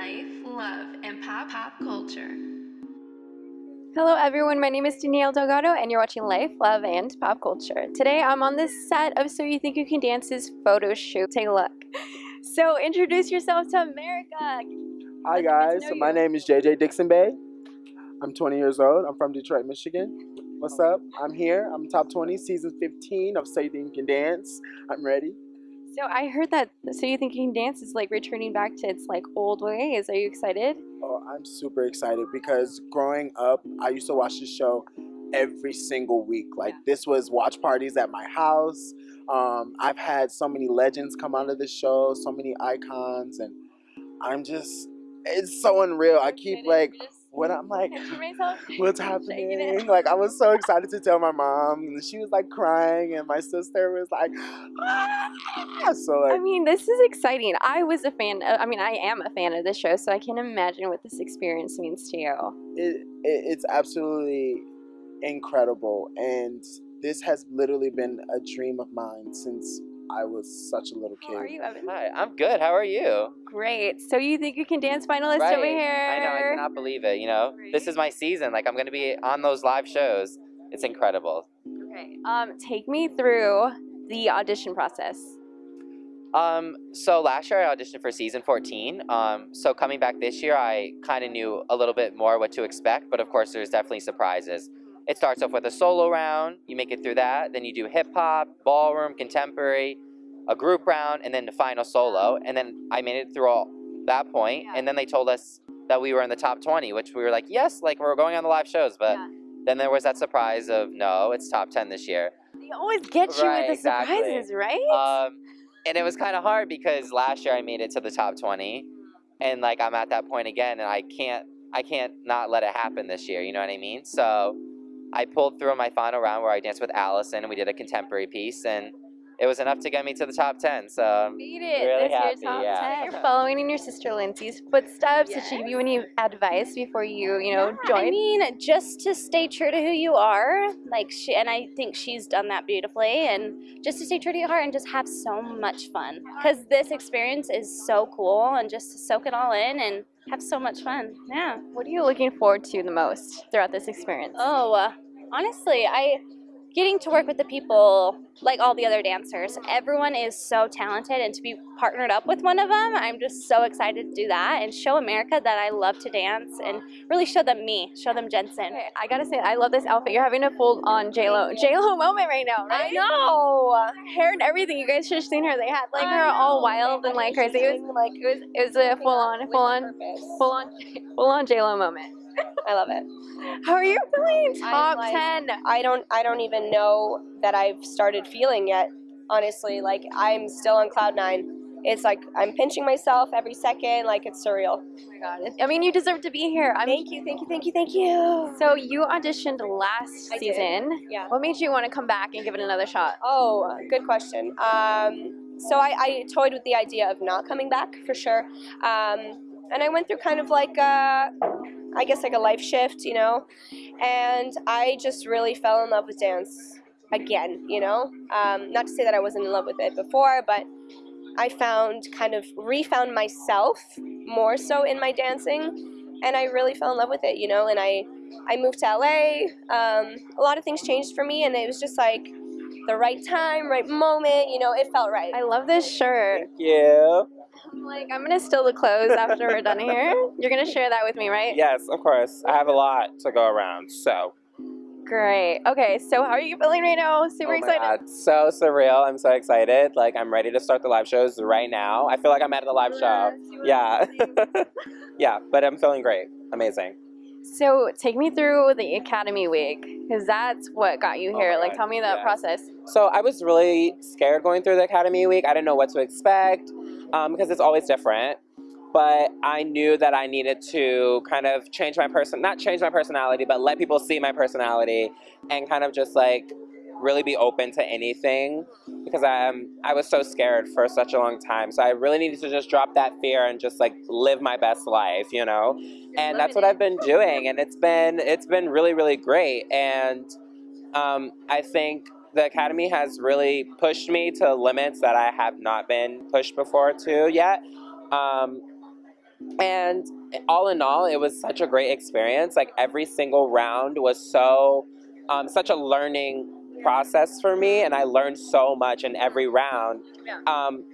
life, love, and pop pop culture. Hello everyone, my name is Danielle Delgado and you're watching Life, Love, and Pop Culture. Today I'm on the set of So You Think You Can Dance's photo shoot. Take a look. So introduce yourself to America. Hi guys, know my you. name is JJ Dixonbey. I'm 20 years old. I'm from Detroit, Michigan. What's up? I'm here. I'm top 20, season 15 of So You Think You Can Dance. I'm ready. So I heard that So You Think You Can Dance is like returning back to its like old ways. Are you excited? Oh, I'm super excited because growing up, I used to watch this show every single week. Like this was watch parties at my house. Um, I've had so many legends come out of the show, so many icons, and I'm just, it's so unreal. I keep like, when I'm like, what's happening? Like I was so excited to tell my mom, and she was like crying, and my sister was like, ah! so like, I mean, this is exciting. I was a fan. Of, I mean, I am a fan of this show, so I can imagine what this experience means to you. it, it it's absolutely incredible, and this has literally been a dream of mine since I was such a little kid. How are you, Evan? Hi, I'm good. How are you? Great. So you think you can dance finalist right. over here? I know. I cannot believe it. You know, this is my season. Like I'm gonna be on those live shows. It's incredible. Okay. Um, take me through the audition process. Um, so last year I auditioned for season 14. Um, so coming back this year, I kind of knew a little bit more what to expect. But of course, there's definitely surprises. It starts off with a solo round. You make it through that. Then you do hip hop, ballroom, contemporary, a group round, and then the final solo. And then I made it through all that point, Yeah. And then they told us that we were in the top 20, which we were like, yes, like we're going on the live shows. But Yeah. then there was that surprise of no, it's top 10 this year. They always get you Right, with the exactly. surprises, right? Um, and it was kind of hard because last year I made it to the top 20, and like I'm at that point again, and I can't, I can't not let it happen this year. You know what I mean? So I pulled through in my final round where I danced with Allison, and we did a contemporary piece, and it was enough to get me to the top 10. So Made it. really this year's happy, top yeah. 10. You're following in your sister Lindsay's footsteps. Did she give you any advice before you, you know, Yeah, joined? I mean, just to stay true to who you are, like she, and I think she's done that beautifully. And just to stay true to your heart and just have so much fun, because this experience is so cool, and just to soak it all in and have so much fun. Yeah. what are you looking forward to the most throughout this experience? Oh, uh, honestly, I getting to work with the people like all the other dancers. Everyone is so talented, and to be partnered up with one of them, I'm just so excited to do that and show America that I love to dance and really show them me, show them Jensen. Okay, I gotta say, I love this outfit. You're having a full on J Lo J Lo moment right now, right? I know. Hair and everything. You guys should have seen her. They had like her all wild and like crazy. It was like it was it was a full on full on full on full on J Lo moment. I love it. How are you feeling? Top like- ten. I don't I don't even know that I've started feeling yet. Honestly, like I'm still on cloud nine. It's like I'm pinching myself every second. Like it's surreal. Oh my god. I mean, you deserve to be here. I'm Thank you, thank you, thank you, thank you. So you auditioned last I did. season. Yeah. What made you want to come back and give it another shot? Oh, good question. Um, so I, I toyed with the idea of not coming back for sure, um, and I went through kind of like a, I guess like a life shift, you know, and I just really fell in love with dance again, you know. Um, not to say that I wasn't in love with it before, but I found kind of refound myself more so in my dancing, and I really fell in love with it, you know. And I I moved to LA. Um, a lot of things changed for me, and it was just like the right time, right moment. You know, it felt right. I love this shirt. thank you. I'm like, I'm gonna steal the clothes after we're done here. You're gonna share that with me, right? Yes, of course. I have a lot to go around, so. Great. Okay, so how are you feeling right now? Super Oh my excited. God, so surreal. I'm so excited. Like, I'm ready to start the live shows right now. I feel like I'm at the live show. Yeah. yeah, but I'm feeling great. Amazing. So take me through the Academy Week, because that's what got you Oh here. my like, God, tell me that process. So I was really scared going through the Academy Week. I didn't know what to expect um, because it's always different. But I knew that I needed to kind of change my person, not change my personality, but let people see my personality and kind of just like really be open to anything because I'm I was so scared for such a long time. So I really needed to just drop that fear and just like live my best life, you know. And that's what I've been doing, and it's been it's been really really great. And um, I think the academy has really pushed me to limits that I have not been pushed before to yet. Um, And all in all, it was such a great experience. Like every single round was so, um, such a learning process for me, and I learned so much in every round. Um,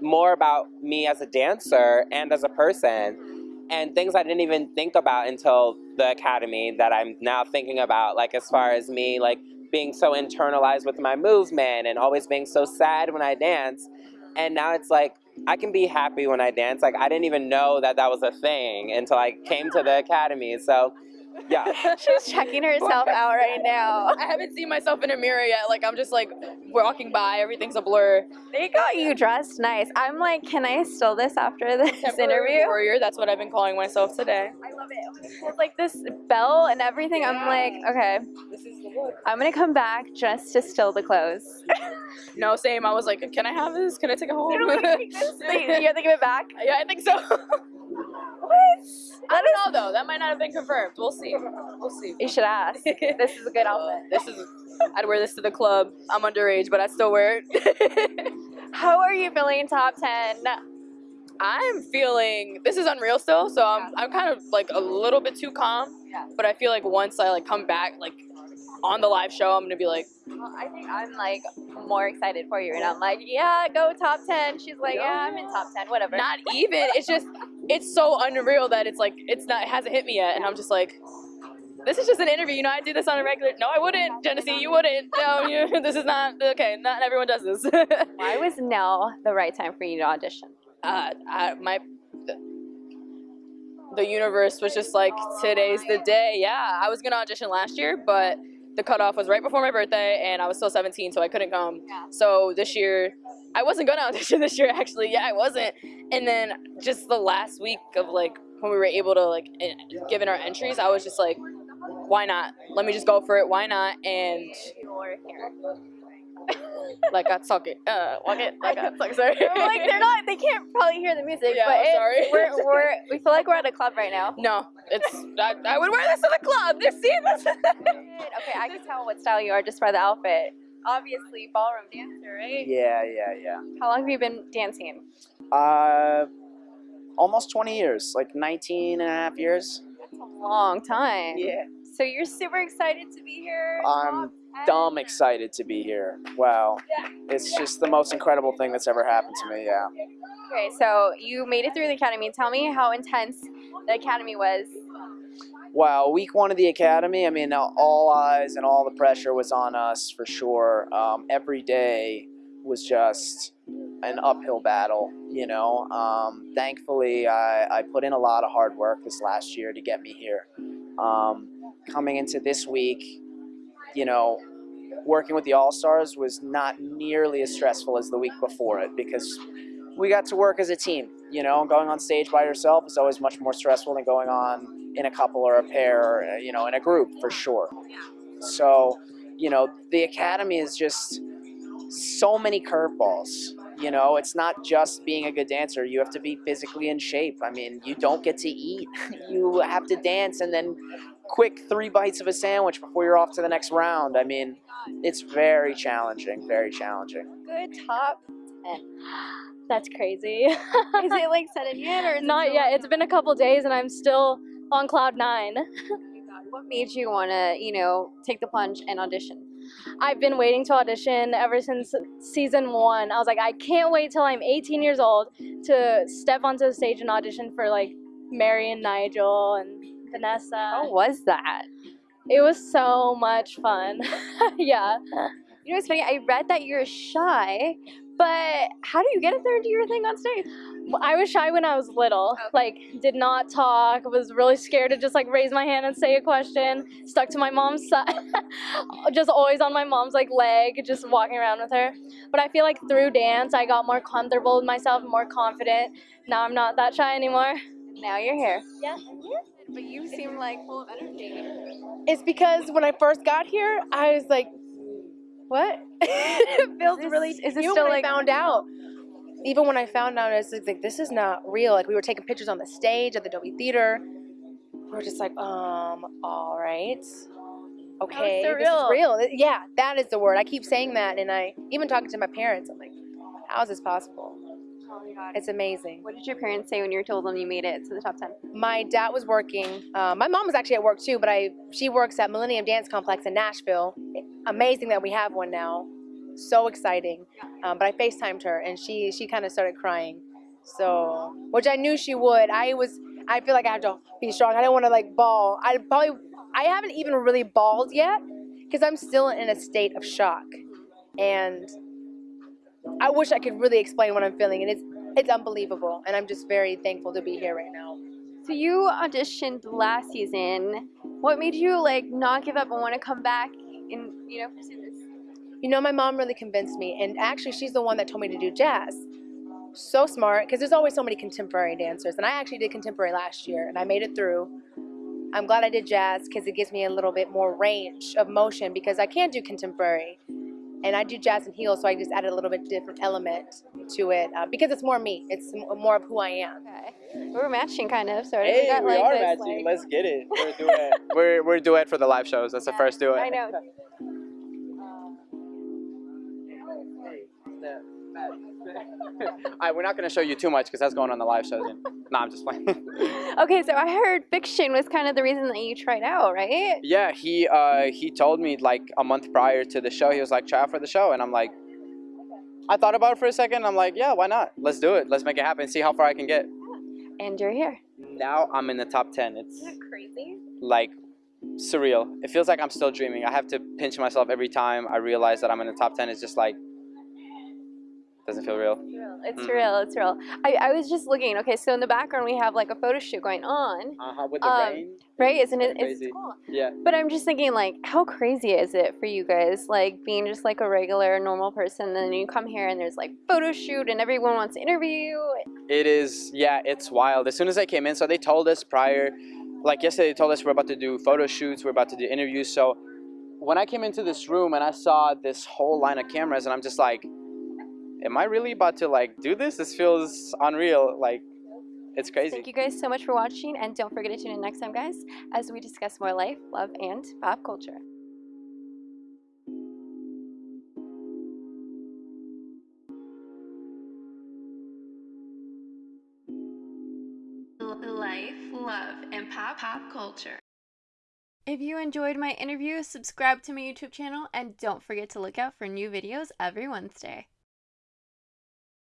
more about me as a dancer and as a person, and things I didn't even think about until the academy that I'm now thinking about. Like as far as me, like being so internalized with my movement and always being so sad when I dance, and now it's like I can be happy when I dance. Like I didn't even know that that was a thing until I came to the academy. So, yeah. She's checking herself out right now. I haven't seen myself in a mirror yet. Like I'm just like walking by, everything's a blur. They got you dressed nice. I'm like, can I steal this after this Temporary interview? warrior. That's what I've been calling myself today. I love it. Like this bell and everything, I'm like, okay, This is the look. I'm gonna come back just to steal the clothes. No, same. I was like, can I have this? Can I take it home? you have to give it back. yeah, I think so. What? I don't know though. That might not have been confirmed. We'll see. We'll see. You should ask. This is a good outfit. This is. I'd wear this to the club. I'm underage, but I still wear it. How are you feeling top 10? I'm feeling this is unreal still, so I'm I'm kind of like a little bit too calm. Yeah. But I feel like once I like come back like on the live show, I'm gonna be like, Well, I think I'm like more excited for you, and I'm like, yeah, go top 10. She's like, yeah, I'm in top 10, whatever. not even. It's just it's so unreal that it's like it's not it hasn't hit me yet, and I'm just like. This is just an interview, you know. I do this on a regular. No, I wouldn't, Genessy. You wouldn't. No, you, this is not okay. Not everyone does this. Why was now the right time for you to audition? uh, I, my the, universe was just like today's the day. Yeah, I was gonna audition last year, but the cutoff was right before my birthday, and I was still 17, so I couldn't come. Yeah. So this year, I wasn't gonna audition this year. Actually, yeah, I wasn't. And then just the last week of like when we were able to like eh, give in our entries, I was just like, why not? Let me just go for it. Why not? And You're like I suck it, uh, walk it, like I suck. Sorry. I'm like, they're not, they can't probably hear the music, Yeah, but I'm it's, sorry. We're, we're, we feel like we're at a club right now. No, it's I, I would wear this to the club. This see this. Okay, I can tell what style you are just by the outfit. Obviously, ballroom dancer, right? Yeah, yeah, yeah. How long have you been dancing? Uh, almost 20 years, like 19 and a half years. That's a long time. Yeah. So you're super excited to be here? I'm dumb excited to be here. Wow. Yeah. It's just the most incredible thing that's ever happened to me, yeah. Okay, so you made it through the academy. Tell me how intense the academy was. Wow, week one of the academy, I mean, all eyes and all the pressure was on us for sure. Um, every day was just an uphill battle, you know. Um, thankfully, I, I put in a lot of hard work this last year to get me here. Um, coming into this week, you know, working with the All Stars was not nearly as stressful as the week before it because we got to work as a team. You know, going on stage by yourself is always much more stressful than going on in a couple or a pair or, you know, in a group for sure. So, you know, the academy is just so many curveballs. You know, it's not just being a good dancer. You have to be physically in shape. I mean, you don't get to eat. You have to dance and then quick three bites of a sandwich before you're off to the next round. I mean, it's very challenging, very challenging. Good top 10. That's crazy. Is it like set in yet or is it Not still yet. It's been a couple days and I'm still on cloud nine. Oh what made you want to, you know, take the plunge and audition? I've been waiting to audition ever since season one. I was like, I can't wait till I'm 18 years old to step onto the stage and audition for like Mary and Nigel and Vanessa. How was that? It was so much fun. yeah. You know, it's funny. I read that you're shy, but how do you get up there and do your thing on stage? I was shy when I was little. Like, did not talk. Was really scared to just like raise my hand and say a question. Stuck to my mom's side. just always on my mom's like leg, just walking around with her. But I feel like through dance, I got more comfortable with myself, more confident. Now I'm not that shy anymore. Now you're here. Yeah. But you seem like full of energy. It's because when I first got here, I was like, "What?" it feels Is this- really. is this still like- found out? Even when I found out, it's like this is not real. Like we were taking pictures on the stage at the Dolby Theater. We were just like, um, all right, okay, this is real. Yeah, that is the word. I keep saying that, and I even talking to my parents. I'm like, how is this possible? It's amazing. What did your parents say when you told them you made it to the top 10? My dad was working. Uh, my mom was actually at work too, but I she works at Millennium Dance Complex in Nashville. Amazing that we have one now. So exciting. Um, but I FaceTimed her and she she kind of started crying. So, which I knew she would. I was. I feel like I have to be strong. I don't want to like ball. I probably. I haven't even really bawled yet because I'm still in a state of shock, and I wish I could really explain what I'm feeling, and it's it's unbelievable, and I'm just very thankful to be here right now. So you auditioned last season. What made you like not give up and want to come back and you know pursue? You know, my mom really convinced me, and actually, she's the one that told me to do jazz. So smart, because there's always so many contemporary dancers, and I actually did contemporary last year, and I made it through. I'm glad I did jazz because it gives me a little bit more range of motion because I can't do contemporary and I do jazz and heels, so I just added a little bit different element to it uh, because it's more me. It's more of who I am. Okay. We're matching kind of, sort of. Hey, got, we like, are this, matching. like- Let's get it. We're a duet. we're we're a duet for the live shows. That's the first duet. I know. All right, we're not gonna show you too much because that's going on the live show. And, nah, I'm just playing. Okay, so I heard Fik-Shun was kind of the reason that you tried out, right? yeah, he uh he told me like a month prior to the show, he was like, try out for the show, and I'm like, I thought about it for a second. I'm like, yeah, why not? Let's do it. Let's make it happen. See how far I can get. And you're here. Now I'm in the top ten. It's crazy? like surreal. It feels like I'm still dreaming. I have to pinch myself every time I realize that I'm in the top ten. It's just like doesn't feel real. It's Mm. real. It's real. I, I was just looking. Okay, so in the background we have like a photo shoot going on, Uh-huh, with the Um, rain. right? Isn't it? It's cool. Yeah. But I'm just thinking, like, how crazy is it for you guys, like being just like a regular, normal person, then you come here and there's like photo shoot and everyone wants to interview you. It is, yeah, it's wild. As soon as I came in, so they told us prior, like yesterday, they told us we're about to do photo shoots, we're about to do interviews. So when I came into this room and I saw this whole line of cameras, and I'm just like, am I really about to like do this? This feels unreal. Like, it's crazy. Thank you guys so much for watching, and don't forget to tune in next time, guys, as we discuss more life, love, and pop culture. Life, love, and pop pop culture. If you enjoyed my interview, subscribe to my YouTube channel and don't forget to look out for new videos every Wednesday.